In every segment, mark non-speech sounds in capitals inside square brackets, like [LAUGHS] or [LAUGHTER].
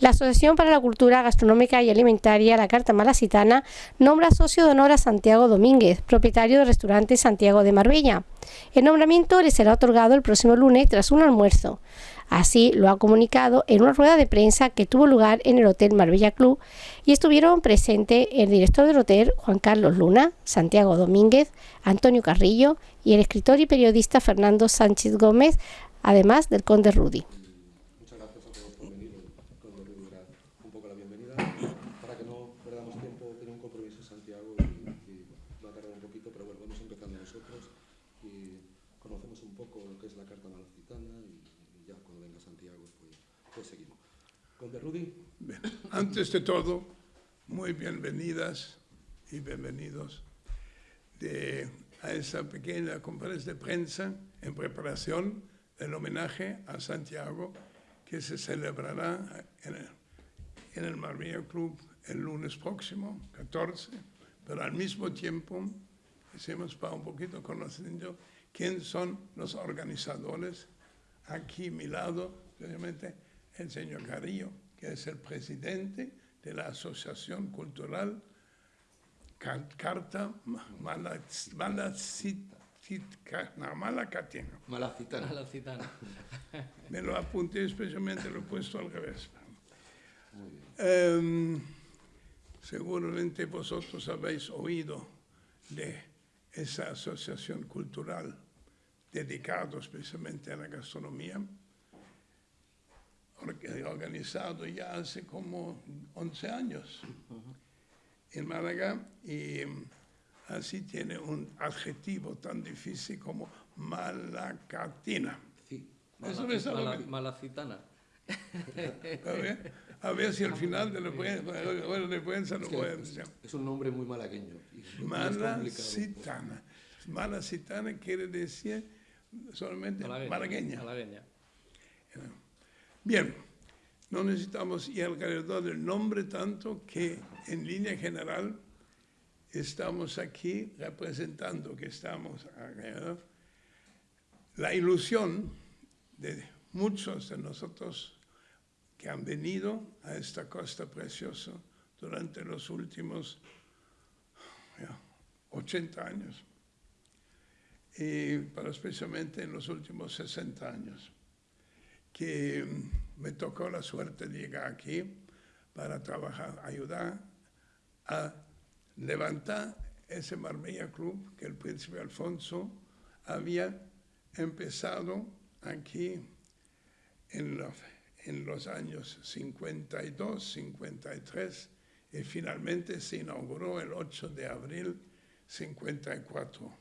La Asociación para la Cultura Gastronómica y Alimentaria, la Carta Malacitana, nombra socio de honor a Santiago Domínguez, propietario del restaurante Santiago de Marbella. El nombramiento le será otorgado el próximo lunes tras un almuerzo. Así lo ha comunicado en una rueda de prensa que tuvo lugar en el Hotel Marbella Club y estuvieron presentes el director del hotel, Juan Carlos Luna, Santiago Domínguez, Antonio Carrillo y el escritor y periodista Fernando Sánchez Gómez, además del conde Rudy. Muchas gracias a todos por venir. El conde Rudy dará un poco la bienvenida. Para que no perdamos tiempo, tiene un compromiso Santiago y, y va a tardar un poquito, pero bueno, vamos empezando nosotros y conocemos un poco lo que es la Carta Malacitana y, y ya cuando venga Santiago pues, pues seguimos. Conde Rudy, Bien. Antes de todo, muy bienvenidas y bienvenidos de, a esa pequeña conferencia de prensa en preparación del homenaje a Santiago que se celebrará en el, en Club el lunes próximo, 14, pero al mismo tiempo hicimos para un poquito conociendo quién son los organizadores. Aquí a mi lado, obviamente, el señor Carrillo, que es el presidente de la Asociación Cultural Car- Carta. Malacitana. la citana. [LAUGHS] Me lo apunté especialmente, lo he puesto al revés. Em, seguramente vosotros habéis oído de esa asociación cultural dedicada especialmente a la gastronomía, organizado ya hace como 11 años en Málaga y em, así tiene un adjetivo tan difícil como malacatina. Sí. Eso malacitana. A ver, a ver si al final de la prensa lo es- decir. es un nombre muy malagueño. y es Mala complicado. citana. Mala citana quiere decir solamente malagueña. Malagueña. Bien, no necesitamos ir alrededor del nombre tanto que en línea general estamos aquí representando que estamos alrededor la ilusión de muchos de nosotros que han venido a esta costa preciosa durante los últimos ya, 80 años, y, pero especialmente en los últimos 60 años que me tocó la suerte de llegar aquí para trabajar, ayudar a levantar ese Marbella Club que el príncipe Alfonso había empezado aquí en los, en los años 52, 53 y finalmente se inauguró el 8 de abril 54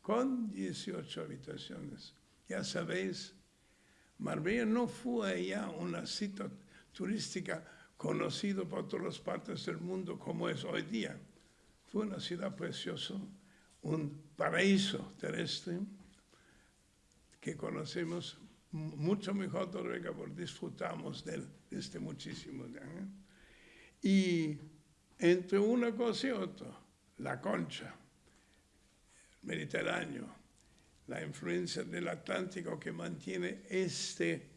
con 18 habitaciones. Ya sabéis, Marbella no fue ya una cita turística conocida por todas partes del mundo como es hoy día. Fue una ciudad preciosa, un paraíso terrestre que conocemos mu- mucho mejor todavía porque disfrutamos de él desde muchísimos años. Y entre una cosa y otra, la concha, Mediterráneo, la influencia del Atlántico que mantiene este,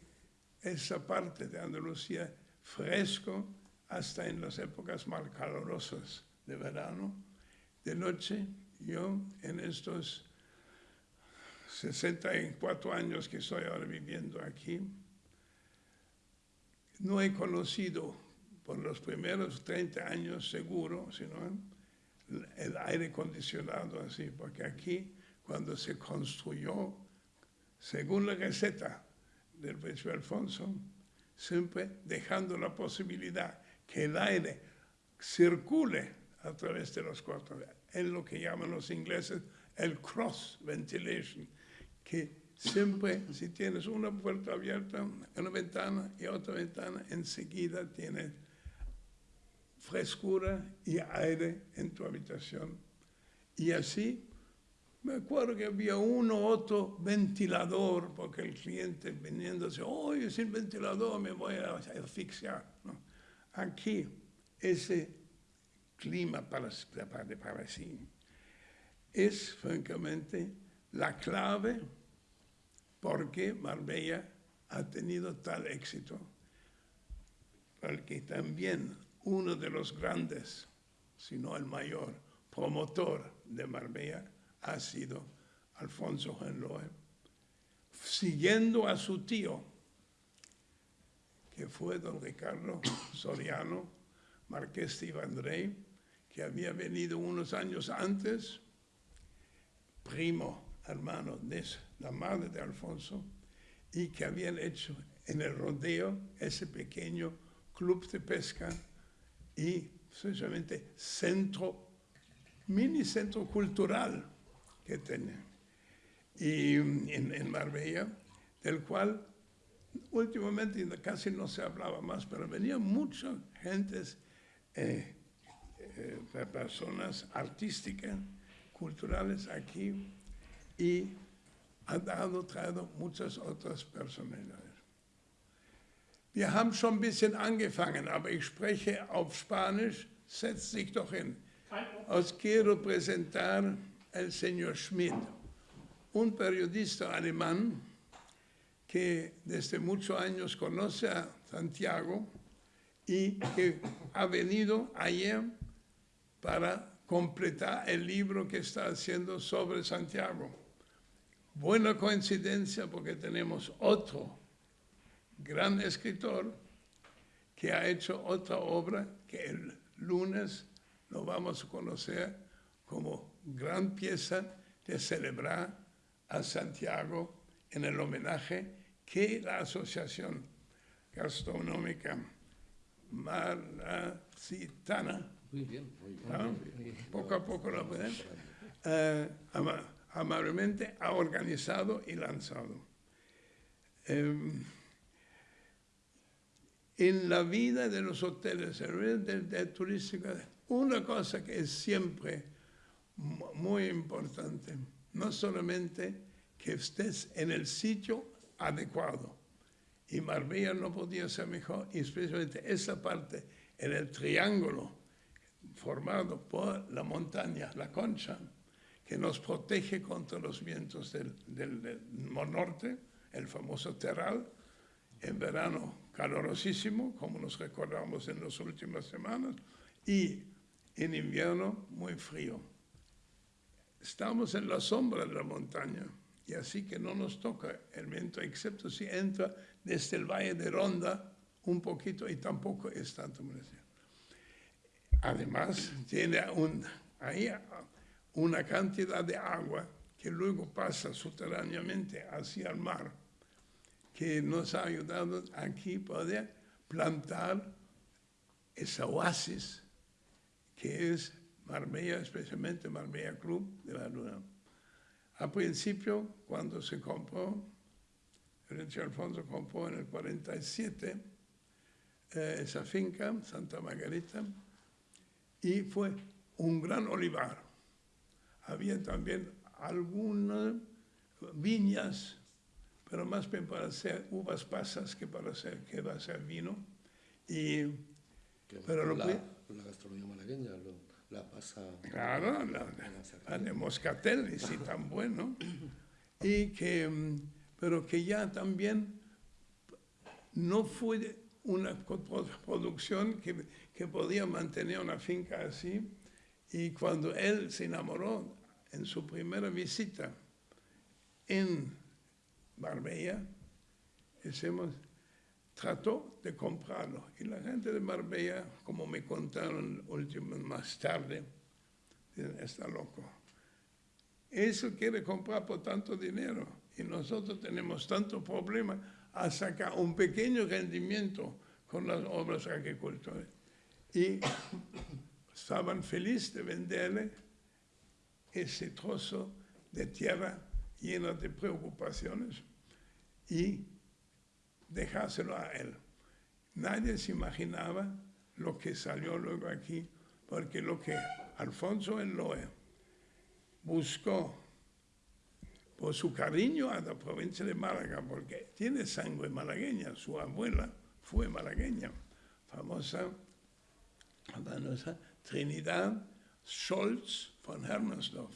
esta parte de Andalucía fresco hasta en las épocas más calurosas de verano. De noche, yo en estos 64 años que estoy ahora viviendo aquí, no he conocido por los primeros 30 años seguro, sino el aire acondicionado así, porque aquí cuando se construyó, según la receta del príncipe Alfonso, siempre dejando la posibilidad que el aire circule a través de los cuartos. Es lo que llaman los ingleses el cross ventilation, que siempre si tienes una puerta abierta, una ventana y otra ventana, enseguida tienes frescura y aire en tu habitación. Y así, me acuerdo que había uno otro ventilador, porque el cliente viniendo dice, oye, sin ventilador me voy a asfixiar. Aquí, ese clima para, para, para sí es francamente la clave porque Marbella ha tenido tal éxito. porque también uno de los grandes, si no el mayor, promotor de Marbella ha sido Alfonso Henloe, siguiendo a su tío, que fue don Ricardo Soriano, marqués de Ivandrey, que había venido unos años antes, primo hermano de la madre de Alfonso, y que habían hecho en el rodeo ese pequeño club de pesca y sencillamente centro, mini centro cultural que tenía y en, en Marbella, del cual últimamente casi no se hablaba más, pero venían muchas gentes, eh, eh, personas artísticas, culturales aquí y ha dado, traído muchas otras personalidades. Wir haben schon ein bisschen angefangen, aber ich spreche auf Spanisch, setzt sich doch hin. Os quiero presentar el señor Schmidt, un periodista alemán que desde muchos años conoce a Santiago y que ha venido ayer para completar el libro que está haciendo sobre Santiago. Buena coincidencia porque tenemos otro gran escritor que ha hecho otra obra que el lunes lo vamos a conocer gran pieza de celebrar a Santiago en el homenaje que la Asociación Gastronómica Malacitana, Muy bien, muy bien. ¿no? muy bien. poco a poco lo pueden, eh, ama- amablemente ha organizado y lanzado. Em, en la vida de los hoteles, en la vida del, del turístico, una cosa que es siempre muy importante, no solamente que estés en el sitio adecuado, y Marbella no podía ser mejor, especialmente esa parte en el triángulo formado por la montaña, la concha, que nos protege contra los vientos del, del- del norte, el famoso terral, en verano calorosísimo, como nos recordamos en las últimas semanas, y en invierno muy frío. Estamos en la sombra de la montaña y así que no nos toca el viento, excepto si entra desde el valle de Ronda un poquito y tampoco es tanto. Además, tiene ahí una cantidad de agua que luego pasa subterráneamente hacia el mar que nos ha ayudado aquí poder plantar esa oasis que es Marbella, especialmente Marbella Club de la Luna. Al principio, cuando se compró, Renzo Alfonso compró en el 47 eh, esa finca, Santa Margarita, y fue un gran olivar. Había también algunas viñas pero más bien para hacer uvas pasas que para hacer que va a ser vino. Y Pero lo la, que- la gastronomía malagueña lo- la pasa. claro, la, la de moscatel, y sí, tan bueno. Y que, mm, pero que ya también no fue una producción que, que podía mantener una finca así. Y cuando él se enamoró en su primera visita en Marbella, decimos, trató de comprarlo. Y la gente de Marbella, como me contaron más tarde, está loco. Eso quiere comprar por tanto dinero y nosotros tenemos tanto problema a sacar un pequeño rendimiento con las obras agricultores. Y estaban felices de venderle ese trozo de tierra lleno de preocupaciones y dejárselo a él. Nadie se imaginaba lo que salió luego aquí, porque lo que Alfonso Eloe buscó por su cariño a la provincia de Málaga, porque tiene sangre malagueña, su abuela fue malagueña, famosa, famosa Trinidad Scholz von Hermersdorf,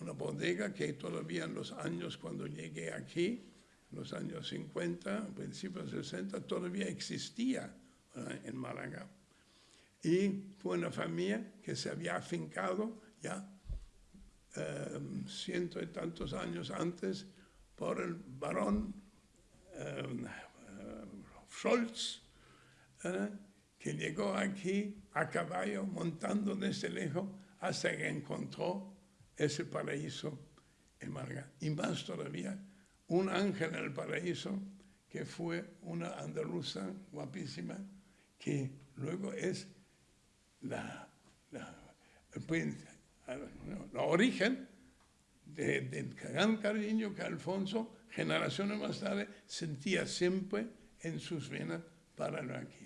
una bodega que todavía en los años cuando llegué aquí, los años 50, principios 60, todavía existía en Málaga. Y fue una familia que se había afincado ya eh, ciento y tantos años antes por el barón eh, Scholz, que llegó aquí a caballo montando desde lejos hasta que encontró ese paraíso en Málaga. Y más todavía, un ángel en el paraíso que fue una andaluza guapísima, que luego es la, la, el, origen del gran cariño que Alfonso, generaciones más tarde, sentía siempre en sus venas para lo aquí.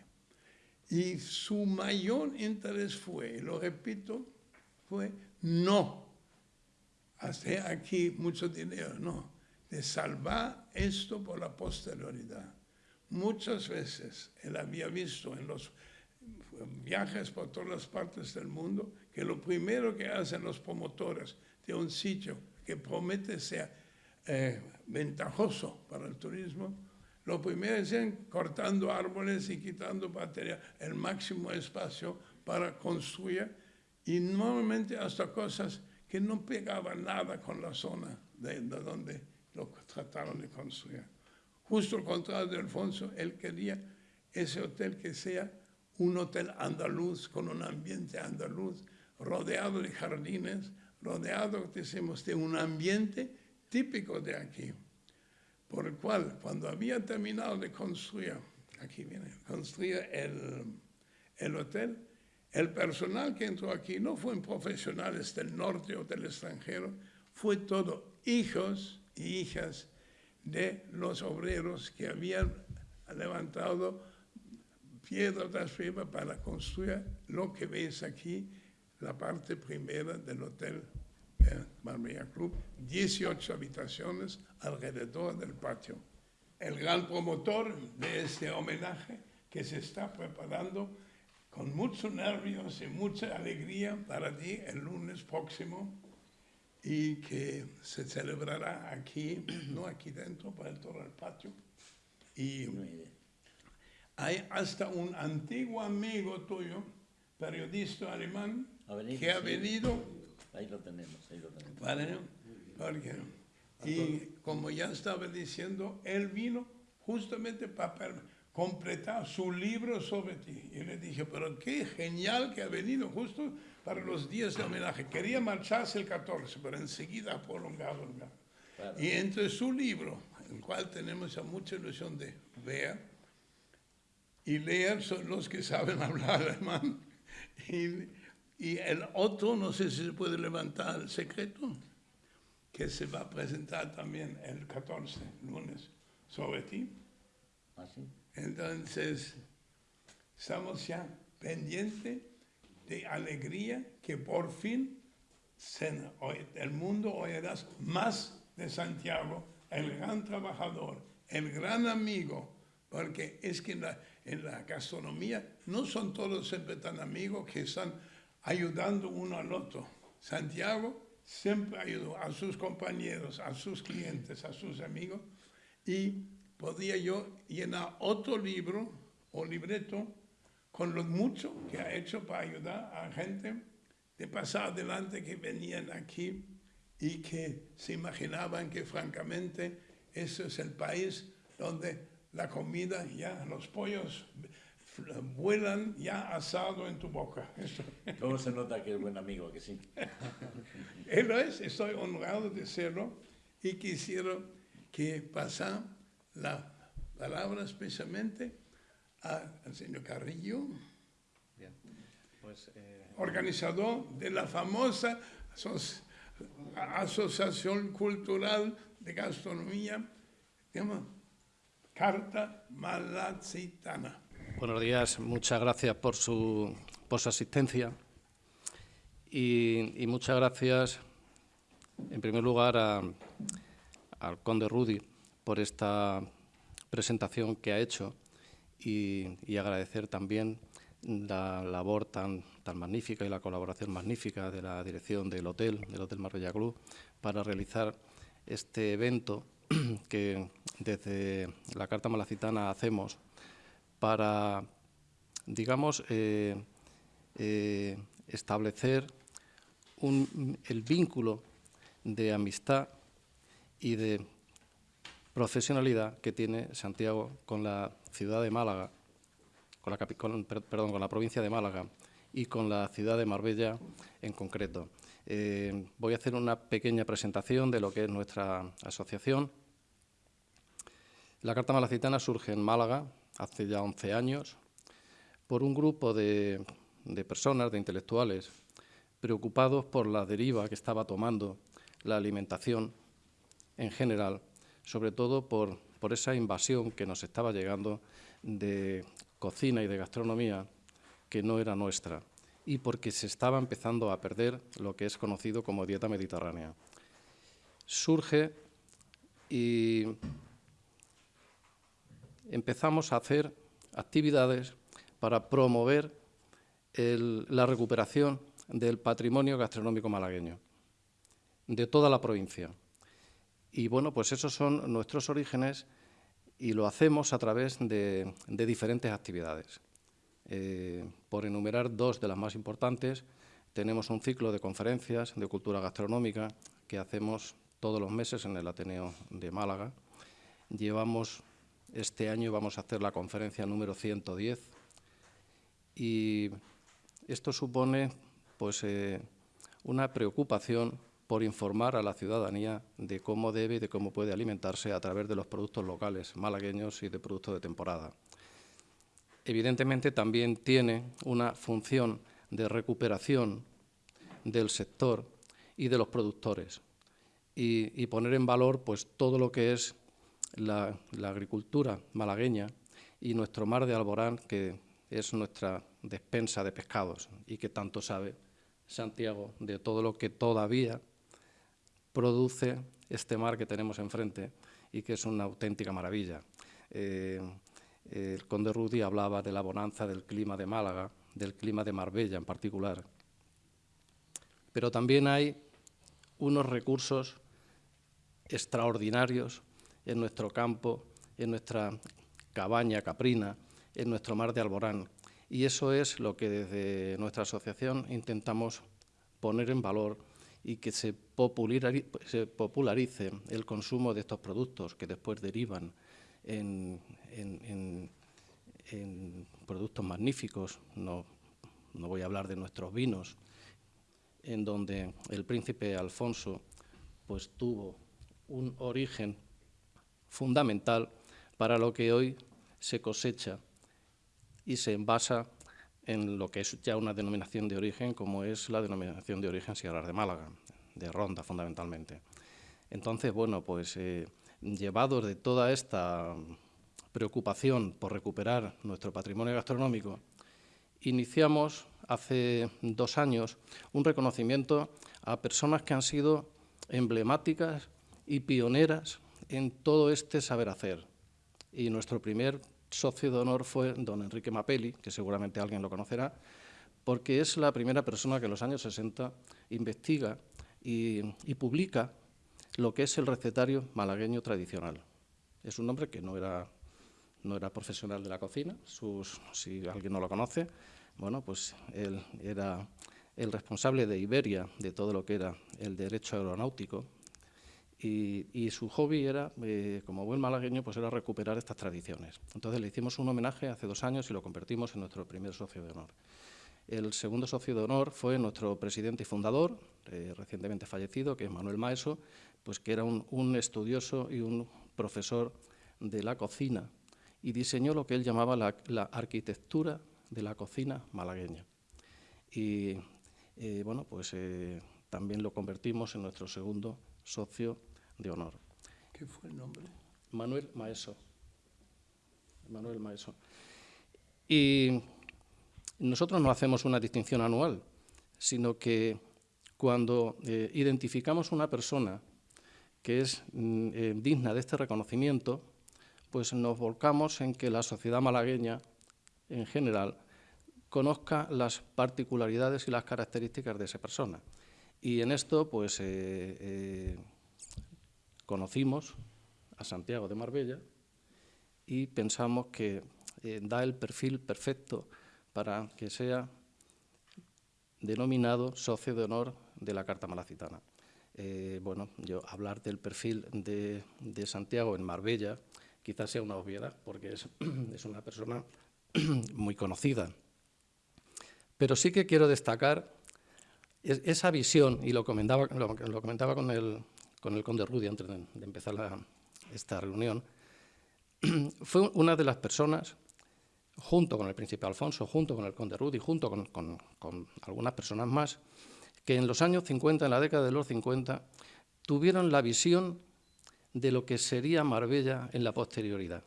Y su mayor interés fue, y lo repito, fue no hacer aquí mucho dinero, no, de salvar esto por la posterioridad. Muchas veces él había visto en los viajes por todas las partes del mundo que lo primero que hacen los promotores de un sitio que promete ser eh, ventajoso para el turismo, lo primero es cortando árboles y quitando material, el máximo espacio para construir y normalmente hasta cosas que no pegaban nada con la zona de, donde lo trataron de construir. Justo al contrario de Alfonso, él quería ese hotel que sea un hotel andaluz, con un ambiente andaluz, rodeado de jardines, rodeado, decimos, de un ambiente típico de aquí por el cual cuando había terminado de construir, aquí viene, construir el, el hotel, el personal que entró aquí no fueron profesionales del norte o del extranjero, fue todo hijos y hijas de los obreros que habían levantado piedra tras piedra para construir lo que veis aquí, la parte primera del hotel Marbella Club, 18 habitaciones alrededor del patio. El gran promotor de este homenaje que se está preparando con muchos nervios y mucha alegría para ti el lunes próximo y que se celebrará aquí, [CLEARS THROAT] no aquí dentro, para todo el patio. Y hay hasta un antiguo amigo tuyo, periodista alemán, que ha venido Ahí lo tenemos, ahí lo tenemos. Vale, porque, y como ya estaba diciendo, él vino justamente para completar su libro sobre ti. Y le dije, pero qué genial que ha venido justo para los días de homenaje. Quería marcharse el 14, pero enseguida ha prolongado el Y entre su libro, el cual tenemos ya mucha ilusión de ver, y leer son los que saben [LAUGHS] hablar alemán, y y el otro, no sé si se puede levantar el secreto, que se va a presentar también el 14, lunes, sobre ti. ¿Ah, Entonces, estamos ya pendientes de alegría que por fin el mundo oirás más de Santiago, el gran trabajador, el gran amigo, porque es que en la, en la gastronomía no son todos siempre tan amigos que están ayudando uno al otro. Santiago siempre ayudó a sus compañeros, a sus clientes, a sus amigos y podía yo llenar otro libro o libreto con lo mucho que ha hecho para ayudar a gente de pasar adelante que venían aquí y que se imaginaban que francamente ese es el país donde la comida, ya los pollos vuelan ya asado en tu boca. ¿Cómo se nota que es buen amigo, que sí? [LAUGHS] Él es, estoy honrado de serlo y quisiera que pasa la palabra especialmente al señor Carrillo, pues, eh, organizador de la famosa Asociación Cultural de Gastronomía, Carta Malacitana. Buenos días, muchas gracias por su, por su asistencia y, muchas gracias, en primer lugar, al conde Rudy por esta presentación que ha hecho y, agradecer también la labor tan, tan magnífica y la colaboración magnífica de la dirección del hotel, del Hotel Marbella Club, para realizar este evento [CLEARS THROAT] que desde la Carta Malacitana hacemos para digamos, eh, eh, establecer el vínculo de amistad y de profesionalidad que tiene Santiago con la ciudad de Málaga, con la, perdón, con la provincia de Málaga y con la ciudad de Marbella en concreto. Eh, voy a hacer una pequeña presentación de lo que es nuestra asociación. La Carta Malacitana surge en Málaga hace ya 11 años por un grupo de, de personas, de intelectuales, preocupados por la deriva que estaba tomando la alimentación en general, sobre todo por, por esa invasión que nos estaba llegando de cocina y de gastronomía que no era nuestra y porque se estaba empezando a perder lo que es conocido como dieta mediterránea. Surge y empezamos a hacer actividades para promover la recuperación del patrimonio gastronómico malagueño, de toda la provincia. Y bueno, pues esos son nuestros orígenes y lo hacemos a través de, diferentes actividades. Eh, por enumerar dos de las más importantes, tenemos un ciclo de conferencias de cultura gastronómica que hacemos todos los meses en el Ateneo de Málaga. Llevamos, este año vamos a hacer la conferencia número 110 y esto supone pues, eh, una preocupación por informar a la ciudadanía de cómo debe y de cómo puede alimentarse a través de los productos locales malagueños y de productos de temporada. Evidentemente también tiene una función de recuperación del sector y de los productores y, poner en valor pues, todo lo que es la, agricultura malagueña y nuestro mar de Alborán, que es nuestra despensa de pescados y que tanto sabe Santiago de todo lo que todavía produce este mar que tenemos enfrente y que es una auténtica maravilla. Eh, el conde Rudy hablaba de la bonanza del clima de Málaga, del clima de Marbella en particular. Pero también hay unos recursos extraordinarios en nuestro campo, en nuestra cabaña caprina, en nuestro mar de Alborán, y eso es lo que desde nuestra asociación intentamos poner en valor y que se popularice, el consumo de estos productos que después derivan en, productos magníficos. No, no voy a hablar de nuestros vinos, en donde el príncipe Alfonso pues, tuvo un origen fundamental para lo que hoy se cosecha y se envasa en lo que es ya una denominación de origen, como es la denominación de origen Sierra de Málaga, de Ronda fundamentalmente. Entonces, bueno, pues eh, llevados de toda esta preocupación por recuperar nuestro patrimonio gastronómico, iniciamos hace dos años un reconocimiento a personas que han sido emblemáticas y pioneras en todo este saber hacer. Y nuestro primer socio de honor fue don Enrique Mapelli, que seguramente alguien lo conocerá, porque es la primera persona que en los años 60 investiga y, publica lo que es el recetario malagueño tradicional. Es un hombre que no era, no era profesional de la cocina, si alguien no lo conoce, bueno, pues él era el responsable de Iberia, de todo lo que era el derecho aeronáutico, y, su hobby era, eh, como buen malagueño, pues era recuperar estas tradiciones. Entonces le hicimos un homenaje hace dos años y lo convertimos en nuestro primer socio de honor. El segundo socio de honor fue nuestro presidente y fundador, eh, recientemente fallecido, que es Manuel Maeso, pues que era un, estudioso y un profesor de la cocina y diseñó lo que él llamaba la, arquitectura de la cocina malagueña. Y eh, bueno, pues también lo convertimos en nuestro segundo socio de honor. ¿Qué fue el nombre? Manuel Maeso. Manuel Maeso. Y nosotros no hacemos una distinción anual, sino que cuando eh, identificamos una persona que es mm, eh, digna de este reconocimiento, pues nos volcamos en que la sociedad malagueña en general conozca las particularidades y las características de esa persona. Y en esto, pues, eh, conocimos a Santiago de Marbella y pensamos que eh, da el perfil perfecto para que sea denominado socio de honor de la Carta Malacitana. Eh, bueno, yo hablar del perfil de, Santiago en Marbella quizás sea una obviedad, porque es, [CLEARS THROAT] es una persona [CLEARS THROAT] muy conocida. Pero sí que quiero destacar esa visión, y lo comentaba, lo, comentaba con, el, con el conde Rudy antes de, empezar esta reunión, [CLEARS THROAT] fue una de las personas, junto con el príncipe Alfonso, junto con el conde Rudy, junto con, con, algunas personas más, que en los años 50, en la década de los 50, tuvieron la visión de lo que sería Marbella en la posterioridad.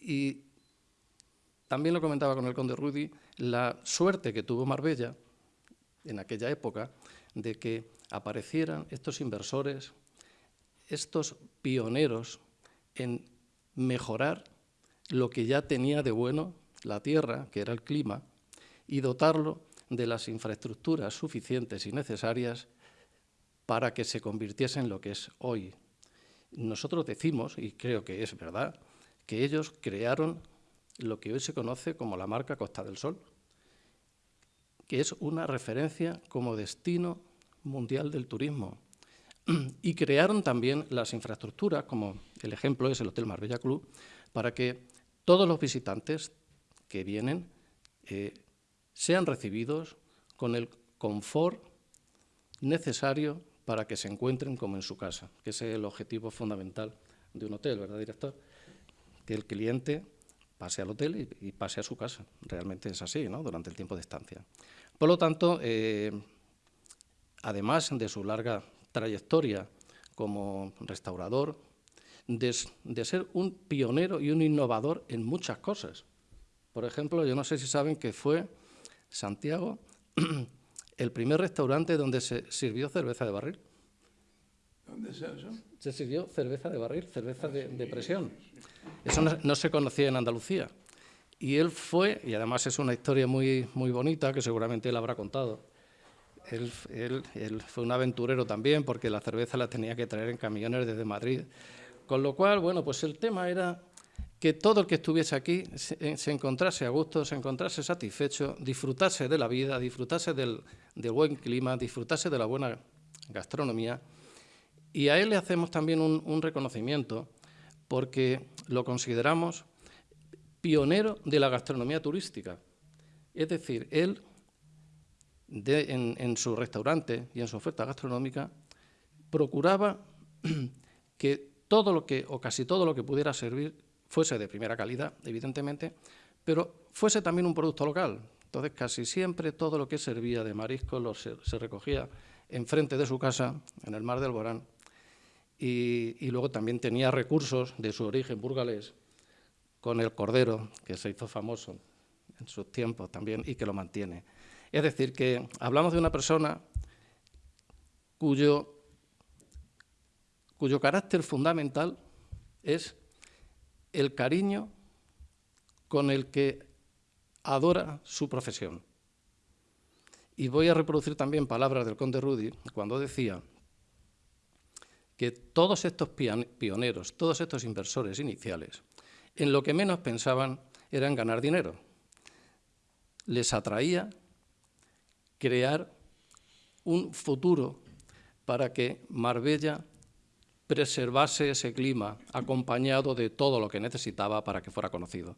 Y también lo comentaba con el conde Rudy, la suerte que tuvo Marbella en aquella época de que aparecieran estos inversores, estos pioneros en mejorar lo que ya tenía de bueno la tierra, que era el clima, y dotarlo de las infraestructuras suficientes y necesarias para que se convirtiese en lo que es hoy. Nosotros decimos, y creo que es verdad, que ellos crearon lo que hoy se conoce como la marca Costa del Sol, que es una referencia como destino mundial del turismo. Y crearon también las infraestructuras, como el ejemplo es el Hotel Marbella Club, para que todos los visitantes que vienen eh, sean recibidos con el confort necesario para que se encuentren como en su casa, que es el objetivo fundamental de un hotel, ¿verdad, director? Que el cliente pase al hotel y, pase a su casa. Realmente es así, ¿no?, durante el tiempo de estancia. Por lo tanto, eh, además de su larga trayectoria como restaurador, de, de, ser un pionero y un innovador en muchas cosas. Por ejemplo, yo no sé si saben que fue Santiago [CLEARS THROAT] el primer restaurante donde se sirvió cerveza de barril. ¿Dónde es eso? Se sirvió cerveza de barril, cerveza de, presión. Eso no, se conocía en Andalucía. Y él fue, y además es una historia muy, muy bonita que seguramente él habrá contado. Él, fue un aventurero también porque la cerveza la tenía que traer en camiones desde Madrid. Con lo cual, bueno, pues el tema era que todo el que estuviese aquí se, eh, encontrase a gusto, se encontrase satisfecho, disfrutase de la vida, disfrutase del buen clima, disfrutase de la buena gastronomía y a él le hacemos también un, reconocimiento porque lo consideramos pionero de la gastronomía turística. Es decir, él en, su restaurante y en su oferta gastronómica procuraba [CLEARS THROAT] que todo lo que, o casi todo lo que pudiera servir, fuese de primera calidad, evidentemente, pero fuese también un producto local. Entonces, casi siempre todo lo que servía de marisco se, se recogía enfrente de su casa, en el mar de Alborán, y, luego también tenía recursos de su origen burgalés con el cordero, que se hizo famoso en sus tiempos también y que lo mantiene. Es decir, que hablamos de una persona cuyo, cuyo carácter fundamental es el cariño con el que adora su profesión. Y voy a reproducir también palabras del conde Rudy cuando decía que todos estos pioneros, todos estos inversores iniciales, en lo que menos pensaban era en ganar dinero. Les atraía crear un futuro para que Marbella preservase ese clima acompañado de todo lo que necesitaba para que fuera conocido.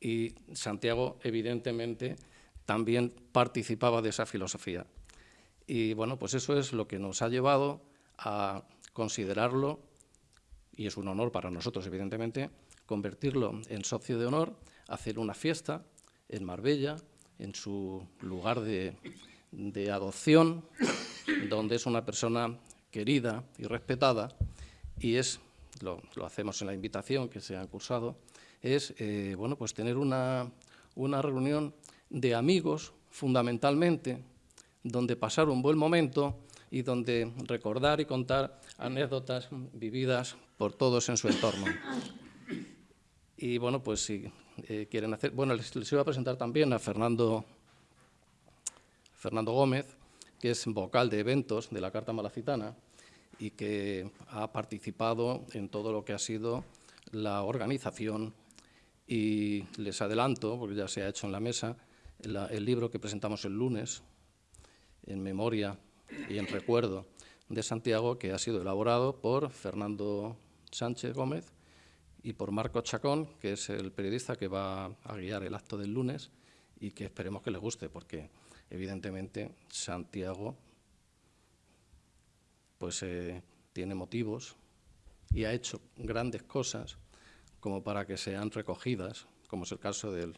Y Santiago, evidentemente, también participaba de esa filosofía. Y bueno, pues eso es lo que nos ha llevado a considerarlo, y es un honor para nosotros, evidentemente, convertirlo en socio de honor, hacer una fiesta en Marbella, en su lugar de, adopción, donde es una persona querida y respetada, y es, lo, hacemos en la invitación que se ha cursado, es eh, bueno, pues tener una, una reunión de amigos, fundamentalmente, donde pasar un buen momento y donde recordar y contar anécdotas vividas por todos en su entorno. Y bueno, pues si eh, quieren hacer... Bueno, les, iba a presentar también a Fernando, Fernando Gómez, que es vocal de eventos de la Carta Malacitana y que ha participado en todo lo que ha sido la organización. Y les adelanto, porque ya se ha hecho en la mesa, el libro que presentamos el lunes, en memoria y en recuerdo de Santiago, que ha sido elaborado por Fernando Sánchez Gómez y por Marco Chacón, que es el periodista que va a guiar el acto del lunes y que esperemos que le guste, porque evidentemente Santiago pues, eh, tiene motivos y ha hecho grandes cosas como para que sean recogidas, como es el caso del,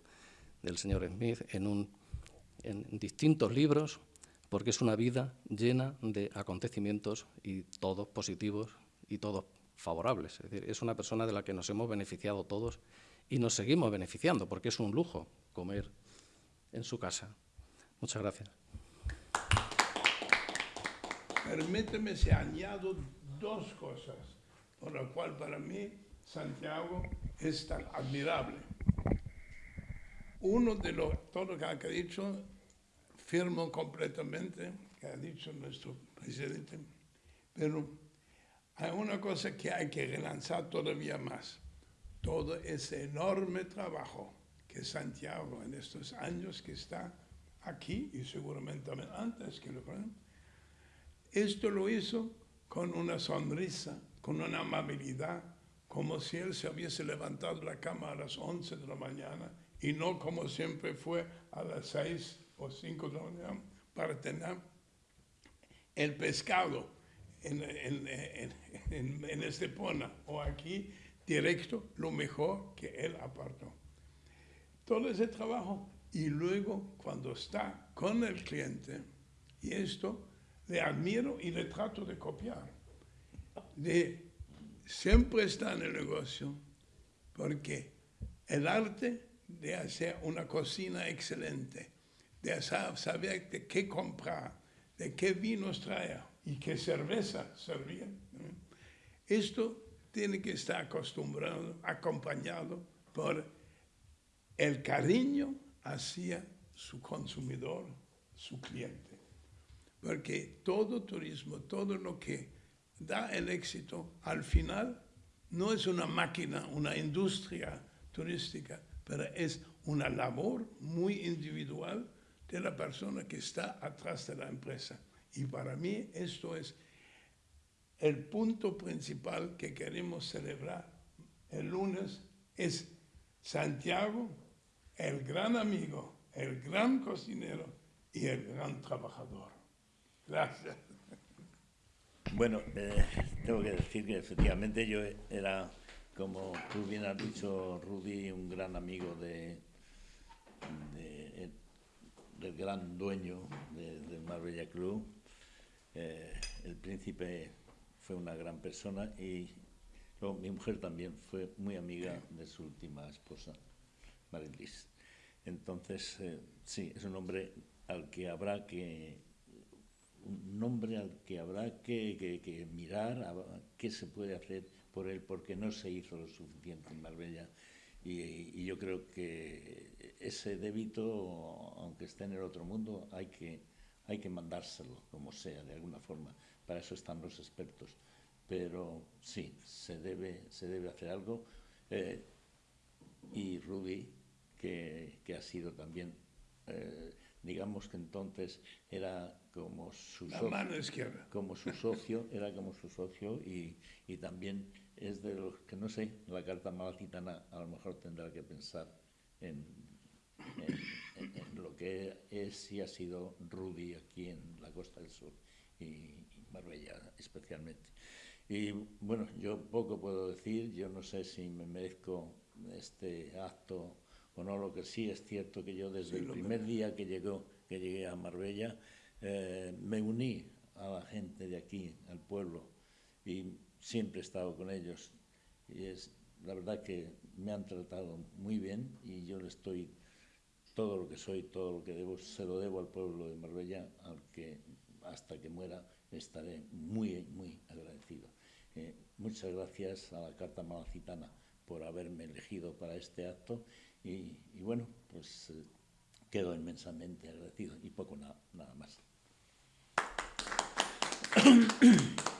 del señor Smith, en, un, en distintos libros porque es una vida llena de acontecimientos y todos positivos y todos favorables. Es decir, es una persona de la que nos hemos beneficiado todos y nos seguimos beneficiando, porque es un lujo comer en su casa. Muchas gracias. Permíteme si añado dos cosas, por lo cual para mí Santiago es tan admirable. Uno de lo, todo lo que ha dicho firmo completamente, que ha dicho nuestro presidente, pero hay una cosa que hay que relanzar todavía más. Todo ese enorme trabajo que Santiago en estos años que está aquí y seguramente antes que lo esto lo hizo con una sonrisa, con una amabilidad, como si él se hubiese levantado la cama a las 11 de la mañana y no como siempre fue a las 6 o cinco de la mañana para tener el pescado en, en, en, en, Estepona o aquí directo, lo mejor que él apartó. Todo ese trabajo y luego cuando está con el cliente, y esto le admiro y le trato de copiar, de siempre está en el negocio, porque el arte de hacer una cocina excelente, de saber de qué comprar, de qué vinos traer y qué cerveza servir. Esto tiene que estar acostumbrado, acompañado por el cariño hacia su consumidor, su cliente. Porque todo turismo, todo lo que da el éxito, al final no es una máquina, una industria turística, pero es una labor muy individual de la persona que está atrás de la empresa. Y para mí esto es el punto principal que queremos celebrar el lunes, es Santiago, el gran amigo, el gran cocinero y el gran trabajador. Gracias. Bueno, eh, tengo que decir que efectivamente yo era, como tú bien has dicho, Rudy, un gran amigo de, de del gran dueño del Marbella Club. Eh, el príncipe fue una gran persona y mi mujer también fue muy amiga de su última esposa, Marilis. Entonces, eh, sí, es un hombre al que habrá que un nombre al que habrá que, que, mirar qué se puede hacer por él porque no se hizo lo suficiente en Marbella y, yo creo que ese débito, aunque esté en el otro mundo, hay que, hay que mandárselo, como sea, de alguna forma. Para eso están los expertos. Pero sí, se debe, se debe hacer algo. Eh, y Rudy, que, que, ha sido también, eh, digamos que entonces era como su socio, como su [LAUGHS] socio, era como su socio y, y también es de los que no sé, la carta malacitana a lo mejor tendrá que pensar en, lo que es y ha sido Rudy aquí en la Costa del Sur y, Marbella especialmente. Y bueno, yo poco puedo decir, yo no sé si me merezco este acto o no, lo que sí es cierto que yo desde el primer día que, llegó, que llegué a Marbella eh, me uní a la gente de aquí, al pueblo, y siempre he estado con ellos y es la verdad que me han tratado muy bien y yo le estoy todo lo que soy, todo lo que debo, se lo debo al pueblo de Marbella, al que hasta que muera estaré muy, muy agradecido. Eh, muchas gracias a la Carta Malacitana por haberme elegido para este acto y, bueno, pues eh, quedo inmensamente agradecido y poco nada más. [CLEARS THROAT]